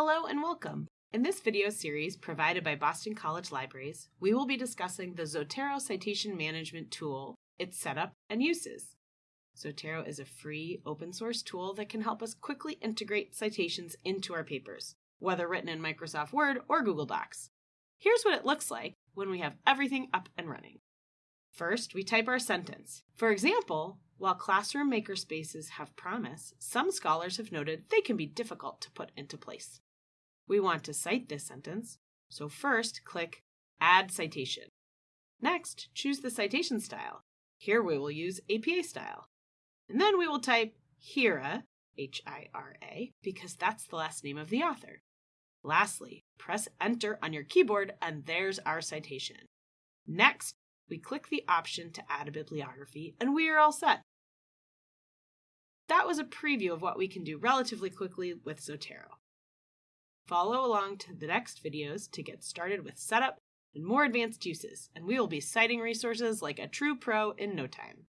Hello and welcome. In this video series provided by Boston College Libraries, we will be discussing the Zotero Citation Management Tool, its setup, and uses. Zotero is a free, open source tool that can help us quickly integrate citations into our papers, whether written in Microsoft Word or Google Docs. Here's what it looks like when we have everything up and running. First, we type our sentence. For example, while classroom makerspaces have promise, some scholars have noted they can be difficult to put into place. We want to cite this sentence, so first click Add Citation. Next, choose the citation style. Here we will use APA style. And then we will type HIRA, H-I-R-A, because that's the last name of the author. Lastly, press Enter on your keyboard and there's our citation. Next, we click the option to add a bibliography and we are all set. That was a preview of what we can do relatively quickly with Zotero. Follow along to the next videos to get started with setup and more advanced uses, and we will be citing resources like a true pro in no time.